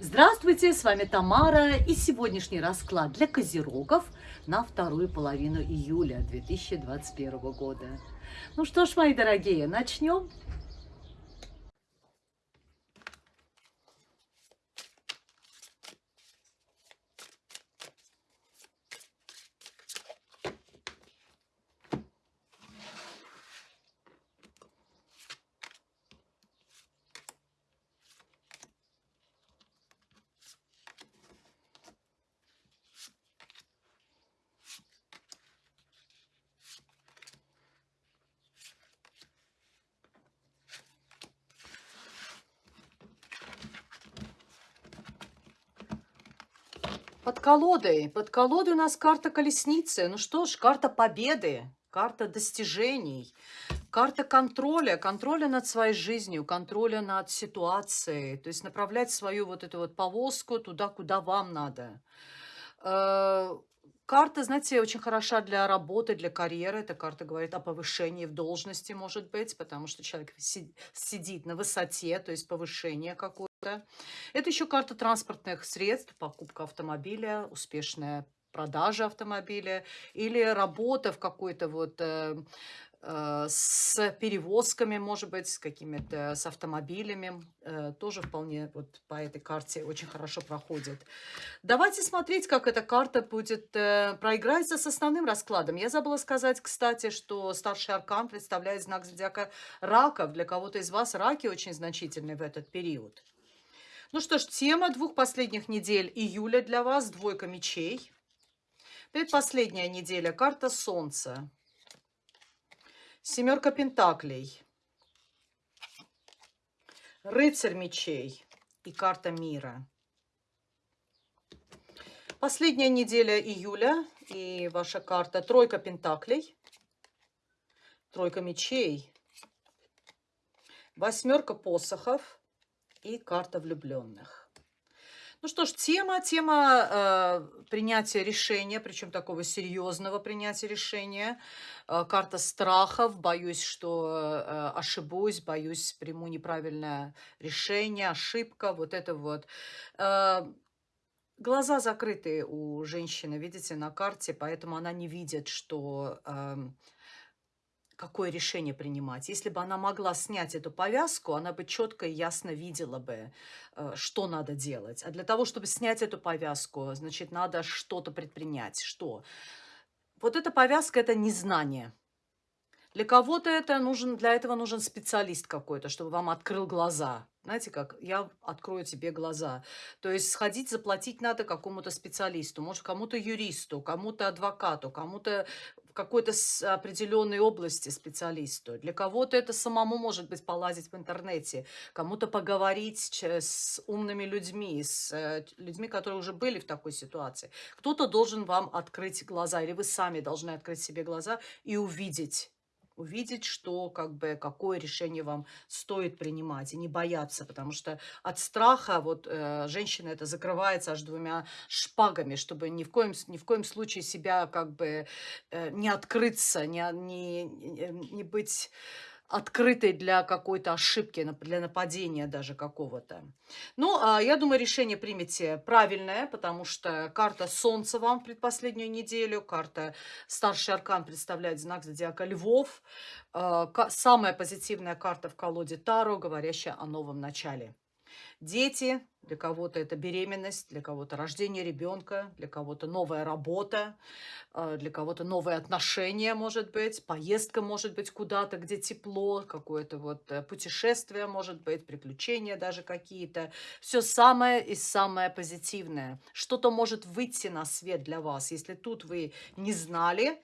Здравствуйте, с вами Тамара и сегодняшний расклад для козерогов на вторую половину июля 2021 года. Ну что ж, мои дорогие, начнем. Под колодой. Под колодой у нас карта колесницы. Ну что ж, карта победы, карта достижений, карта контроля, контроля над своей жизнью, контроля над ситуацией. То есть направлять свою вот эту вот повозку туда, куда вам надо. Э, карта, знаете, очень хороша для работы, для карьеры. Эта карта говорит о повышении в должности, может быть, потому что человек сидит на высоте, то есть повышение какое-то. Это еще карта транспортных средств, покупка автомобиля, успешная продажа автомобиля или работа в какой-то вот э, э, с перевозками, может быть, с какими-то, с автомобилями, э, тоже вполне вот по этой карте очень хорошо проходит. Давайте смотреть, как эта карта будет э, проиграется с основным раскладом. Я забыла сказать, кстати, что старший аркан представляет знак зодиака раков. Для кого-то из вас раки очень значительны в этот период. Ну что ж, тема двух последних недель июля для вас – двойка мечей. Предпоследняя неделя – карта Солнца. Семерка Пентаклей. Рыцарь мечей и карта мира. Последняя неделя июля и ваша карта Тройка Пентаклей. Тройка мечей. Восьмерка посохов и карта влюбленных. Ну что ж, тема, тема э, принятия решения, причем такого серьезного принятия решения. Э, карта страхов, боюсь, что э, ошибусь, боюсь, приму неправильное решение, ошибка, вот это вот. Э, глаза закрыты у женщины, видите, на карте, поэтому она не видит, что... Э, какое решение принимать. Если бы она могла снять эту повязку, она бы четко и ясно видела бы, э, что надо делать. А для того, чтобы снять эту повязку, значит, надо что-то предпринять. Что? Вот эта повязка – это незнание. Для кого-то это нужен, для этого нужен специалист какой-то, чтобы вам открыл глаза. Знаете, как я открою тебе глаза. То есть сходить, заплатить надо какому-то специалисту, может, кому-то юристу, кому-то адвокату, кому-то какой-то определенной области специалисту. Для кого-то это самому, может быть, полазить в интернете, кому-то поговорить с умными людьми, с э, людьми, которые уже были в такой ситуации. Кто-то должен вам открыть глаза, или вы сами должны открыть себе глаза и увидеть, увидеть, что, как бы, какое решение вам стоит принимать, и не бояться, потому что от страха вот э, женщина это закрывается аж двумя шпагами, чтобы ни в коем, ни в коем случае себя как бы э, не открыться, не, не, не быть открытой для какой-то ошибки, для нападения даже какого-то. Ну, а я думаю, решение примете правильное, потому что карта Солнца вам в предпоследнюю неделю, карта Старший Аркан представляет знак зодиака Львов, а, самая позитивная карта в колоде Таро, говорящая о новом начале. Дети, для кого-то это беременность, для кого-то рождение ребенка, для кого-то новая работа, а, для кого-то новые отношения, может быть, поездка, может быть, куда-то, где тепло, какое-то вот э, путешествие, может быть, приключения даже какие-то. Все самое и самое позитивное. Что-то может выйти на свет для вас. Если тут вы не знали,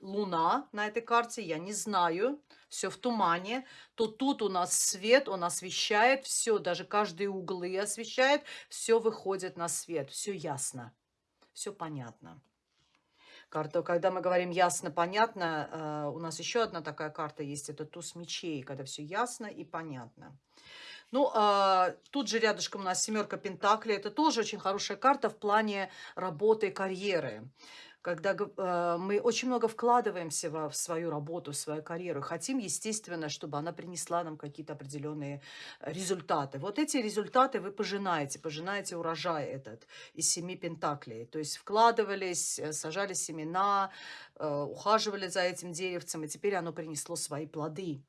Луна на этой карте, я не знаю, все в тумане, то тут у нас свет, он освещает все, даже каждые углы освещает, все выходит на свет, все ясно, все понятно. Карта, когда мы говорим ясно, понятно, э, у нас еще одна такая карта есть, это туз мечей, когда все ясно и понятно. Ну, а, тут же рядышком у нас семерка пентаклей. Это тоже очень хорошая карта в плане работы карьеры. Когда э, мы очень много вкладываемся в свою работу, в свою карьеру, хотим, естественно, чтобы она принесла нам какие-то определенные результаты. Вот эти результаты вы пожинаете, пожинаете урожай этот из семи пентаклей. То есть вкладывались, э, сажали семена, ухаживали за этим деревцем, и теперь оно принесло свои плоды.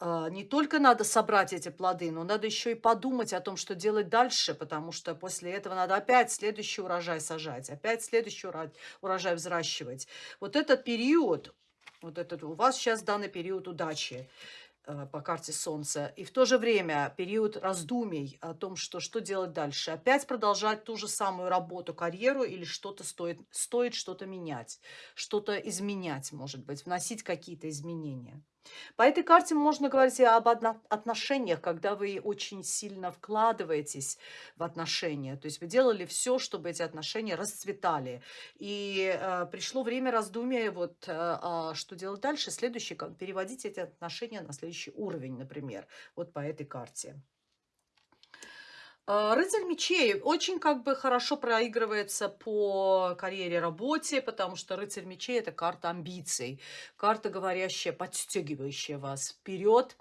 А, не только надо собрать эти плоды, но надо еще и подумать о том, что делать дальше, потому что после этого надо опять следующий урожай сажать, опять следующий урожай взращивать. Вот этот период, вот этот у вас сейчас данный период удачи э, по карте Солнца, и в то же время период раздумий о том, что, что делать дальше. Опять продолжать ту же самую работу, карьеру или что-то стоит, стоит что-то менять, что-то изменять, может быть, вносить какие-то изменения. По этой карте можно говорить и об отношениях, когда вы очень сильно вкладываетесь в отношения. То есть вы делали все, чтобы эти отношения расцветали. И э, пришло время раздумия, вот, э, а что делать дальше. Следующий, переводить эти отношения на следующий уровень, например, вот по этой карте. А, рыцарь мечей очень как бы хорошо проигрывается по карьере, работе, потому что рыцарь мечей – это карта амбиций, карта, говорящая, подстегивающая вас вперед,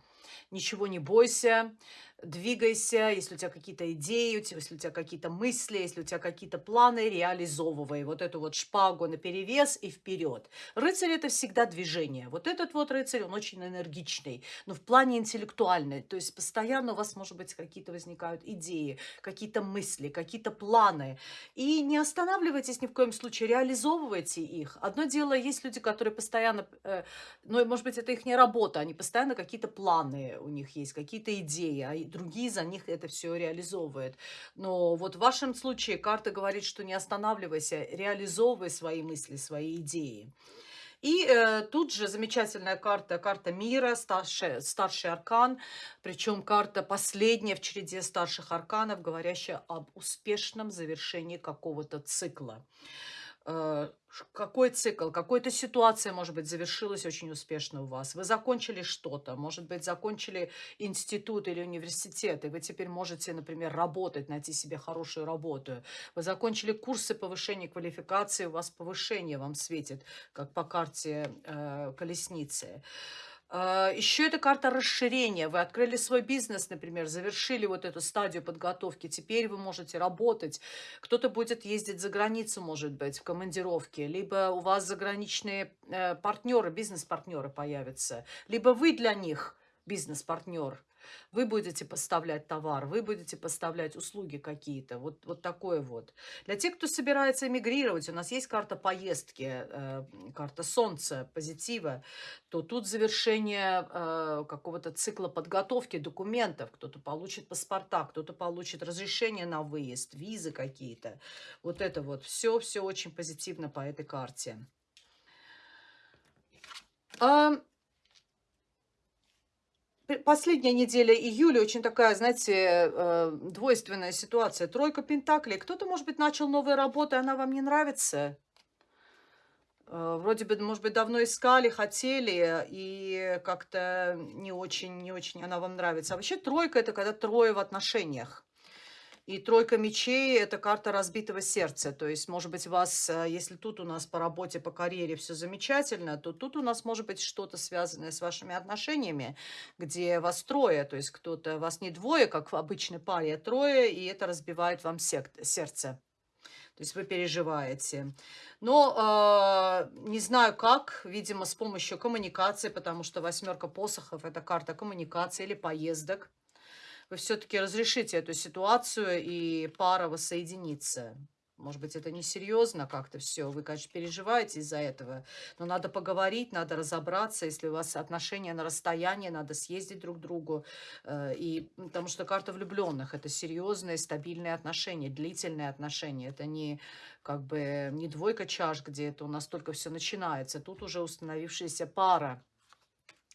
ничего не бойся, двигайся, если у тебя какие-то идеи, если у тебя какие-то мысли, если у тебя какие-то планы, реализовывай вот эту вот шпагу на перевес и вперед. Рыцарь это всегда движение. Вот этот вот рыцарь, он очень энергичный, но в плане интеллектуальный. То есть постоянно у вас, может быть, какие-то возникают идеи, какие-то мысли, какие-то планы. И не останавливайтесь ни в коем случае, реализовывайте их. Одно дело, есть люди, которые постоянно, э, ну, может быть, это их не работа, они постоянно какие-то планы у них есть, какие-то идеи, а другие за них это все реализовывают. Но вот в вашем случае карта говорит, что не останавливайся, реализовывай свои мысли, свои идеи. И э, тут же замечательная карта, карта мира, старший, старший аркан, причем карта последняя в череде старших арканов, говорящая об успешном завершении какого-то цикла. Э, какой цикл, какая-то ситуация, может быть, завершилась очень успешно у вас. Вы закончили что-то, может быть, закончили институт или университет, и вы теперь можете, например, работать, найти себе хорошую работу. Вы закончили курсы повышения квалификации, у вас повышение вам светит, как по карте э, колесницы. А, Еще это карта расширения. Вы открыли свой бизнес, например, завершили вот эту стадию подготовки. Теперь вы можете работать. Кто-то будет ездить за границу, может быть, в командировке. Либо у вас заграничные э, партнеры, бизнес-партнеры появятся. Либо вы для них бизнес-партнер. Вы будете поставлять товар, вы будете поставлять услуги какие-то. Вот, вот такое вот. Для тех, кто собирается эмигрировать, у нас есть карта поездки, э, карта солнца, позитива, то тут завершение э, какого-то цикла подготовки документов. Кто-то получит паспорта, кто-то получит разрешение на выезд, визы какие-то. Вот это вот. Все, все очень позитивно по этой карте. Последняя неделя июля очень такая, знаете, э, двойственная ситуация. Тройка пентаклей. Кто-то, может быть, начал новую работу, и она вам не нравится. Э, вроде бы, может быть, давно искали, хотели, и как-то не очень, не очень она вам нравится. А вообще тройка – это когда трое в отношениях. И тройка мечей – это карта разбитого сердца. То есть, может быть, вас, э, если тут у нас по работе, по карьере все замечательно, то тут у нас может быть что-то связанное с вашими отношениями, где вас трое. То есть, кто-то, вас не двое, как в обычной паре, а трое, и это разбивает вам сердце. То есть вы переживаете. Но э, не знаю как, видимо, с помощью коммуникации, потому что восьмерка посохов – это карта коммуникации или поездок вы все-таки разрешите эту ситуацию и пара воссоединится. Может быть, это несерьезно как-то все. Вы, конечно, переживаете из-за этого. Но надо поговорить, надо разобраться. Если у вас отношения на расстоянии, надо съездить друг к другу. Э, и, потому что карта влюбленных – это серьезные, стабильные отношения, длительные отношения. Это не как бы не двойка чаш, где это у нас только все начинается. Тут уже установившаяся пара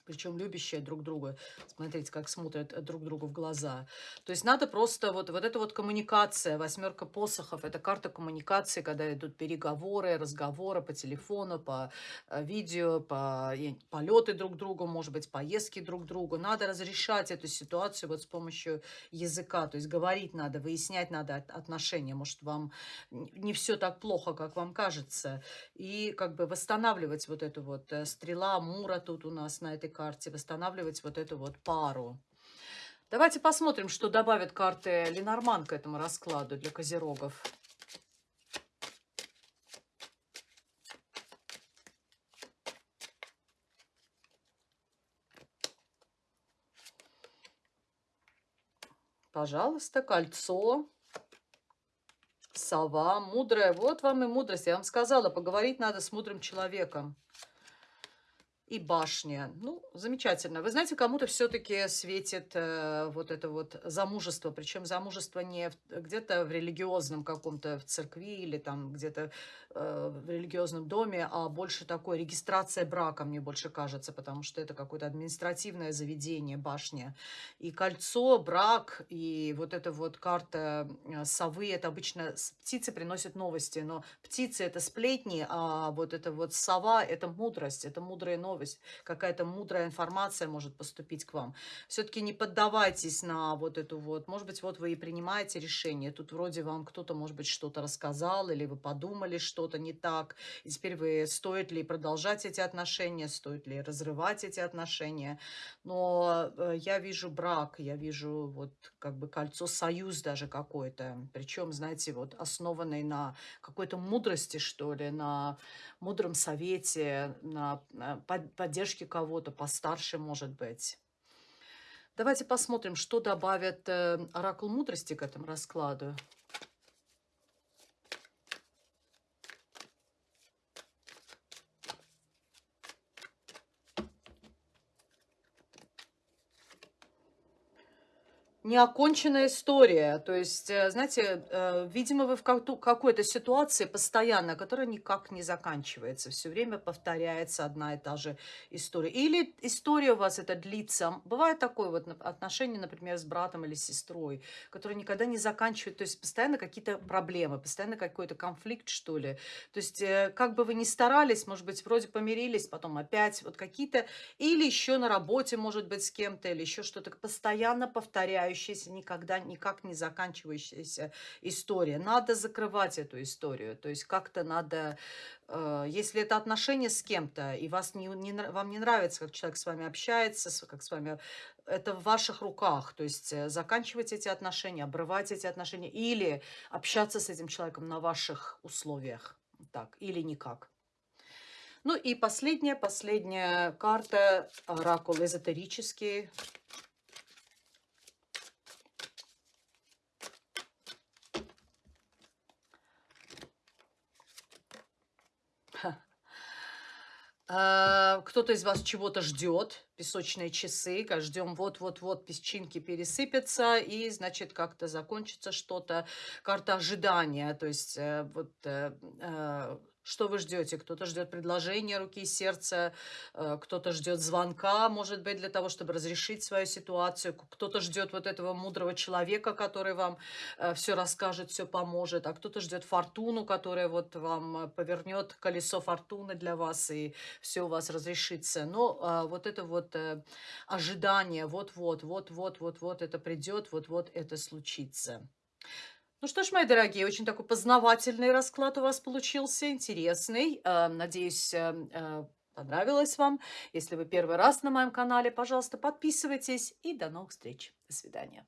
причем любящие друг друга. Смотрите, как смотрят э, друг другу в глаза. То есть надо просто вот, вот эта вот коммуникация, восьмерка посохов, это карта коммуникации, когда идут переговоры, разговоры по телефону, по э, видео, по полеты друг другу, может быть, поездки друг другу. Надо разрешать эту ситуацию вот с помощью языка, то есть говорить надо, выяснять надо отношения. Может, вам не все так плохо, как вам кажется. И как бы восстанавливать вот эту вот э, стрела Мура тут у нас на этой карте, восстанавливать вот эту вот пару. Давайте посмотрим, что добавят карты Ленорман к этому раскладу для козерогов. Пожалуйста, кольцо, сова, мудрая. Вот вам и мудрость. Я вам сказала, поговорить надо с мудрым человеком и башня. Ну, замечательно. Вы знаете, кому-то все-таки светит э, вот это вот замужество. Причем замужество не где-то в религиозном каком-то, в церкви или там где-то в религиозном доме, а больше такой регистрация брака, мне больше кажется, потому что это какое-то административное заведение, башня. И кольцо, брак, и вот эта вот карта э, совы, это обычно птицы приносят новости, но птицы это сплетни, а вот это вот сова, это мудрость, это новости новость, какая-то мудрая информация может поступить к вам. Все-таки не поддавайтесь на вот эту вот, может быть, вот вы и принимаете решение, тут вроде вам кто-то, может быть, что-то рассказал, или вы подумали что-то не так, и теперь вы, стоит ли продолжать эти отношения, стоит ли разрывать эти отношения, но э, я вижу брак, я вижу вот как бы кольцо, союз даже какой-то, причем, знаете, вот основанный на какой-то мудрости, что ли, на мудром совете, на поддержке кого-то постарше, может быть. Давайте посмотрим, что добавит э, оракул мудрости к этому раскладу. Неоконченная история. То есть, э, знаете, э, видимо, вы в какой-то ситуации постоянно, которая никак не заканчивается. Все время повторяется одна и та же история. Или история у вас это длится. Бывает такое вот отношение, например, с братом или сестрой, которые никогда не заканчивают. То есть, постоянно какие-то проблемы, постоянно какой-то конфликт, что ли. То есть, э, как бы вы ни старались, может быть, вроде помирились, потом опять вот какие-то... Или еще на работе, может быть, с кем-то, или еще что-то постоянно повторяющее повторяющаяся, никогда никак не заканчивающаяся история. Надо закрывать эту историю. То есть как-то надо, э, если это отношения с кем-то, и вас не, не, вам не нравится, как человек с вами общается, как с вами, это в ваших руках. То есть э, заканчивать эти отношения, обрывать эти отношения или общаться с этим человеком на ваших условиях. Так, или никак. Ну и последняя, последняя карта, оракул эзотерический. Кто-то из вас чего-то ждет, песочные часы, ждем вот-вот-вот песчинки пересыпятся, и, значит, как-то закончится что-то, карта ожидания, то есть э, вот э, э, что вы ждете? Кто-то ждет предложения руки и сердца, э, кто-то ждет звонка, может быть, для того, чтобы разрешить свою ситуацию, кто-то ждет вот этого мудрого человека, который вам э, все расскажет, все поможет, а кто-то ждет фортуну, которая вот вам э, повернет колесо фортуны для вас, и все у вас разрешится. Но а, вот это вот ожидание, вот-вот, вот-вот, вот-вот это придет, вот-вот это случится. Ну что ж, мои дорогие, очень такой познавательный расклад у вас получился, интересный. Э, надеюсь, э, э, понравилось вам. Если вы первый раз на моем канале, пожалуйста, подписывайтесь и до новых встреч. До свидания.